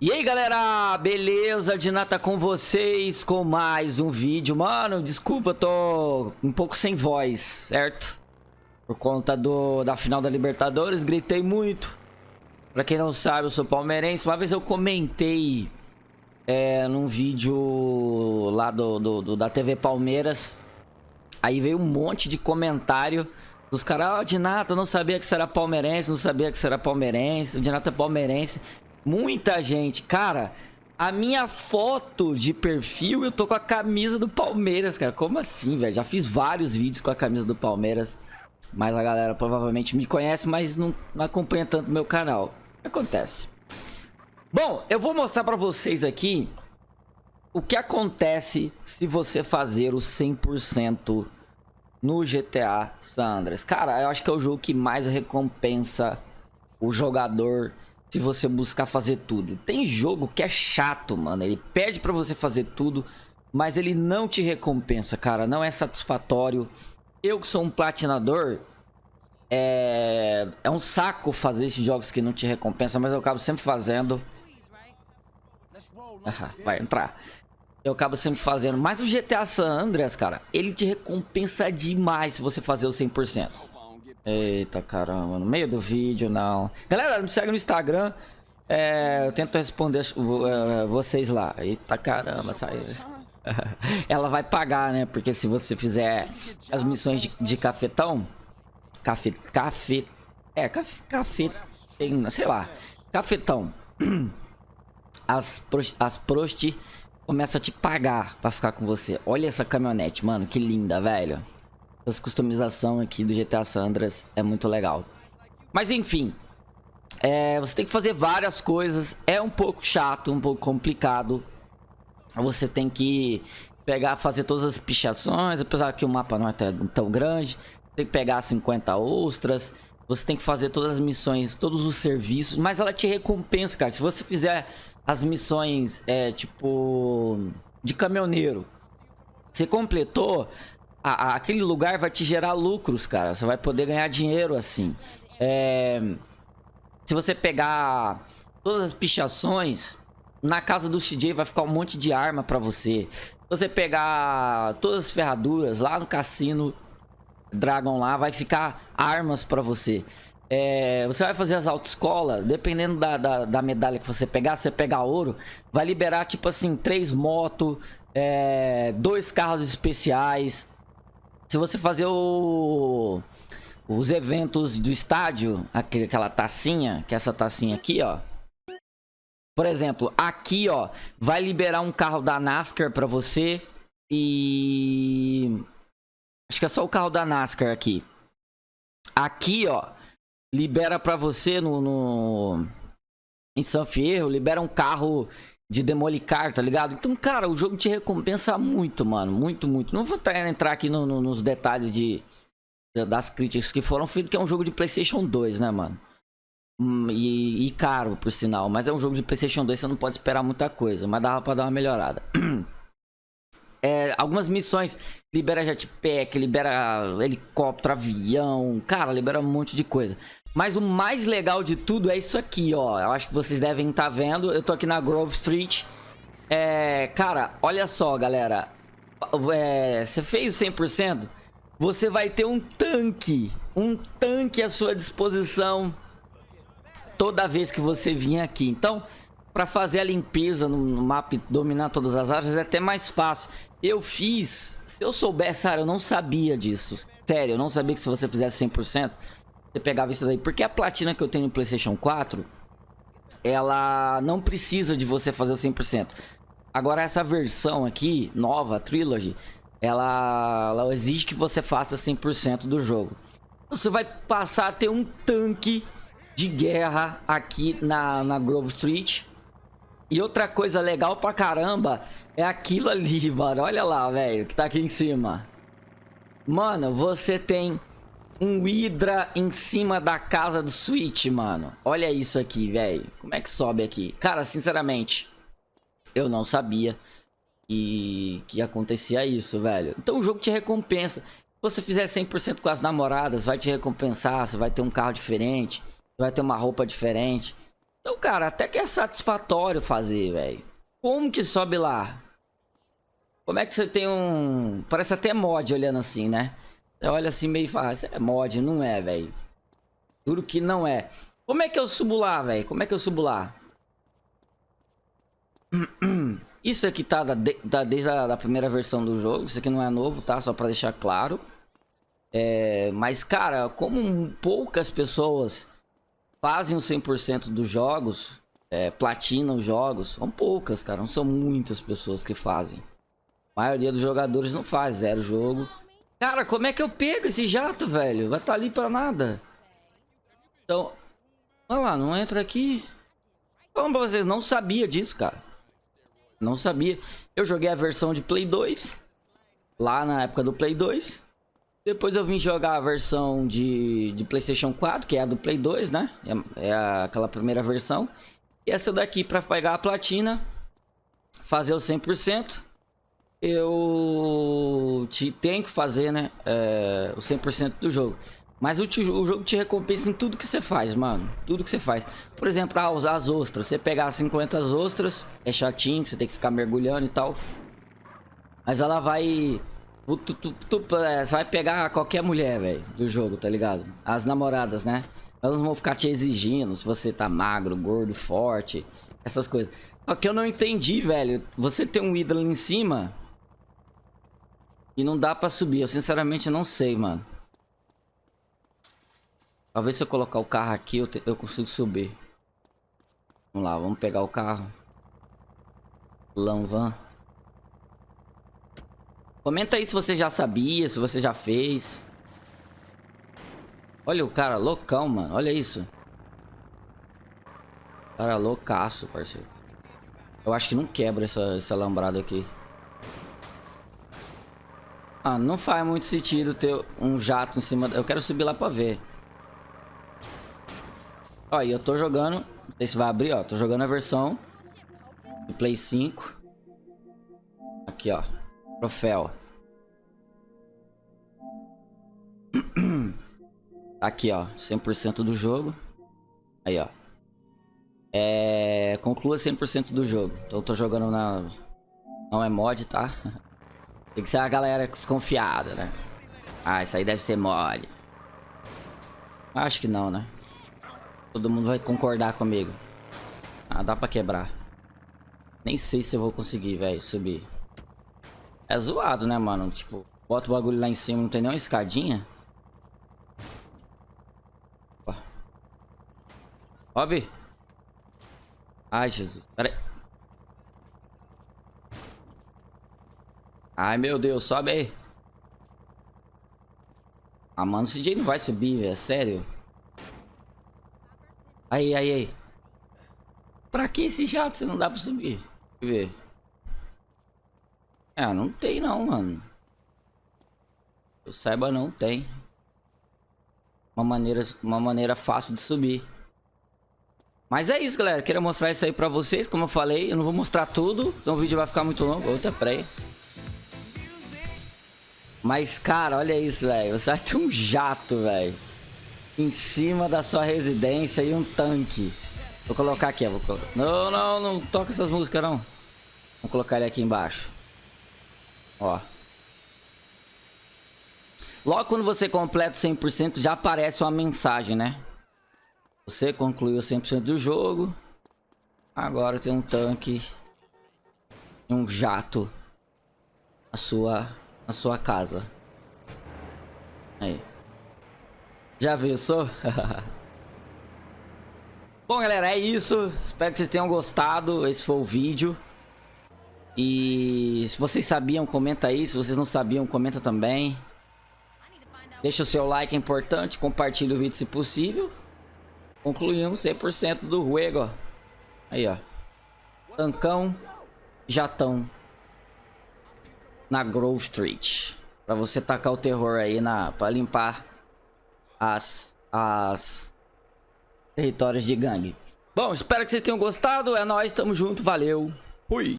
E aí galera, beleza? Dinata com vocês com mais um vídeo Mano, desculpa, eu tô um pouco sem voz, certo? Por conta do, da final da Libertadores, gritei muito Pra quem não sabe, eu sou palmeirense Uma vez eu comentei é, num vídeo lá do, do, do, da TV Palmeiras Aí veio um monte de comentário dos caras, ó, oh, Dinata, eu não sabia que você era palmeirense, não sabia que você era palmeirense, o Dinata é palmeirense Muita gente. Cara, a minha foto de perfil, eu tô com a camisa do Palmeiras, cara. Como assim, velho? Já fiz vários vídeos com a camisa do Palmeiras. Mas a galera provavelmente me conhece, mas não, não acompanha tanto meu canal. Acontece. Bom, eu vou mostrar pra vocês aqui o que acontece se você fazer o 100% no GTA San Andreas. Cara, eu acho que é o jogo que mais recompensa o jogador se você buscar fazer tudo. Tem jogo que é chato, mano. Ele pede pra você fazer tudo, mas ele não te recompensa, cara. Não é satisfatório. Eu que sou um platinador, é, é um saco fazer esses jogos que não te recompensa, mas eu acabo sempre fazendo. Ah, vai entrar. Eu acabo sempre fazendo. Mas o GTA San Andreas, cara, ele te recompensa demais se você fazer o 100%. Eita caramba, no meio do vídeo não. Galera, me segue no Instagram. É, eu tento responder uh, vocês lá. Eita caramba, saiu. Ela vai pagar, né? Porque se você fizer as missões de, de cafetão. Café. Café. É, café. café sei lá. Cafetão. As, as prosti começam a te pagar pra ficar com você. Olha essa caminhonete, mano. Que linda, velho. Essa customização aqui do GTA San Andreas é muito legal. Mas enfim, é, você tem que fazer várias coisas. É um pouco chato, um pouco complicado. Você tem que pegar, fazer todas as pichações, apesar que o mapa não é tão grande. Tem que pegar 50 ostras. Você tem que fazer todas as missões, todos os serviços. Mas ela te recompensa, cara. Se você fizer as missões, é, tipo, de caminhoneiro. Você completou, a, a, aquele lugar vai te gerar lucros, cara. Você vai poder ganhar dinheiro assim. É, se você pegar todas as pichações, na casa do CJ vai ficar um monte de arma pra você. Se você pegar todas as ferraduras lá no cassino Dragon lá, vai ficar armas pra você. É, você vai fazer as autoescolas, dependendo da, da, da, medalha que você pegar, você pegar ouro, vai liberar tipo assim, três motos, é, dois carros especiais, se você fazer o, os eventos do estádio, aquela tacinha, que é essa tacinha aqui, ó. Por exemplo, aqui, ó, vai liberar um carro da NASCAR pra você e... Acho que é só o carro da NASCAR aqui. Aqui, ó, libera pra você no... no... Em São Fierro, libera um carro de demolicar, tá ligado? Então, cara, o jogo te recompensa muito, mano. Muito, muito. Não vou entrar aqui no, no, nos detalhes de, das críticas que foram feitas, que é um jogo de Playstation 2, né, mano? Hum, e, e, caro, por sinal. Mas é um jogo de Playstation 2, você não pode esperar muita coisa. Mas dava pra dar uma melhorada. É, algumas missões libera jetpack, libera helicóptero, avião, cara, libera um monte de coisa. Mas o mais legal de tudo é isso aqui, ó. Eu acho que vocês devem estar tá vendo. Eu tô aqui na Grove Street. É, cara, olha só, galera. É, você fez o 100%? Você vai ter um tanque. Um tanque à sua disposição toda vez que você vir aqui. Então, para fazer a limpeza no, mapa dominar todas as áreas é até mais fácil. Eu fiz... Se eu soubesse, cara, eu não sabia disso. Sério, eu não sabia que se você fizesse 100%, você pegava isso daí. Porque a platina que eu tenho no Playstation 4, ela não precisa de você fazer o 100%. Agora essa versão aqui, nova, Trilogy, ela, ela exige que você faça 100% do jogo. Você vai passar a ter um tanque de guerra aqui na, na Grove Street. E outra coisa legal pra caramba é aquilo ali, mano. Olha lá, velho, que tá aqui em cima. Mano, você tem um Hydra em cima da casa do Switch, mano. Olha isso aqui, velho. Como é que sobe aqui? Cara, sinceramente, eu não sabia que, que acontecia isso, velho. Então o jogo te recompensa. Se você fizer 100% com as namoradas, vai te recompensar. Você vai ter um carro diferente. Vai ter uma roupa diferente. Então, cara, até que é satisfatório fazer, velho. Como que sobe lá? Como é que você tem um... Parece até mod olhando assim, né? Você olha assim meio e fala, isso é mod, não é, velho. Duro que não é. Como é que eu subo lá, velho? Como é que eu subo lá? Isso aqui tá, da, da, desde a da primeira versão do jogo. Isso aqui não é novo, tá? Só pra deixar claro. É, mas, cara, como poucas pessoas fazem o 100% dos jogos, é, platinam os jogos, são poucas, cara. Não são muitas pessoas que fazem. Maioria dos jogadores não faz zero jogo. Cara, como é que eu pego esse jato, velho? Vai estar tá ali pra nada. Então, olha lá, não entra aqui. Como pra vocês, não sabia disso, cara. Não sabia. Eu joguei a versão de Play 2. Lá na época do Play 2. Depois eu vim jogar a versão de, de Playstation 4, que é a do Play 2, né? É, é aquela primeira versão. E essa daqui para pegar a platina, fazer o 100%. Eu te, tenho que fazer, né? É, o 100% do jogo. Mas o, te, o, jogo te recompensa em tudo que você faz, mano. Tudo que você faz. Por exemplo, ah, usar as ostras. Você pegar 50 ostras, é chatinho, você tem que ficar mergulhando e tal. Mas ela vai... Tu, tu, tu, é, você vai pegar qualquer mulher, velho, do jogo, tá ligado? As namoradas, né? Elas vão ficar te exigindo se você tá magro, gordo, forte, essas coisas. Só que eu não entendi, velho. Você tem um ídolo em cima e não dá pra subir. Eu sinceramente não sei, mano. Talvez se eu colocar o carro aqui, eu, te, eu consigo subir. Vamos lá, vamos pegar o carro. Lanvan. Comenta aí se você já sabia, se você já fez. Olha o cara, loucão, mano. Olha isso. Cara, loucaço, parceiro. Eu acho que não quebra essa, essa lambrada aqui. Ah, não faz muito sentido ter um jato em cima... Eu quero subir lá pra ver. Ó, e eu tô jogando... Não sei se vai abrir, ó. Tô jogando a versão do Play 5. Aqui, ó. Troféu. Aqui, ó. 100% do jogo. Aí, ó. É... Conclua 100% do jogo. Então eu tô jogando na... Não é mod, tá? Tem que ser a galera desconfiada, né? Ah, isso aí deve ser mod. Acho que não, né? Todo mundo vai concordar comigo. Ah, dá pra quebrar. Nem sei se eu vou conseguir, velho, subir. É zoado, né, mano? Tipo, bota o bagulho lá em cima, não tem nem uma escadinha. Sobe. Ai, Jesus. Pera aí. Ai, meu Deus. Sobe aí. Ah, mano, esse DJ não vai subir, velho. É sério. Aí, aí, aí. Pra que esse jato se não dá pra subir? Deixa eu ver. Ah, não tem não, mano. Eu saiba não tem. Uma maneira, uma maneira fácil de subir. Mas é isso, galera. Queria mostrar isso aí pra vocês. Como eu falei, eu não vou mostrar tudo. Então o vídeo vai ficar muito longo. Outra praia. Mas, cara, olha isso, velho. Você vai ter um jato, velho em cima da sua residência e um tanque. Vou colocar aqui, vou colocar. Não, não, não toca essas músicas não. Vou colocar ele aqui embaixo. Ó. Logo quando você completa 100% já aparece uma mensagem, né? Você concluiu 100% do jogo. Agora tem um tanque e um jato na sua, na sua casa. Aí. Já pensou? Bom, galera, é isso. Espero que vocês tenham gostado. Esse foi o vídeo. E se vocês sabiam, comenta aí. Se vocês não sabiam, comenta também. Deixa o seu like, é importante. Compartilhe o vídeo se possível. Concluímos 100% do juego. Aí, ó. Tancão, jatão. Na Grove Street. Pra você tacar o terror aí na... Pra limpar as, as territórios de gangue. Bom, espero que vocês tenham gostado. É nóis, tamo junto, valeu. Fui.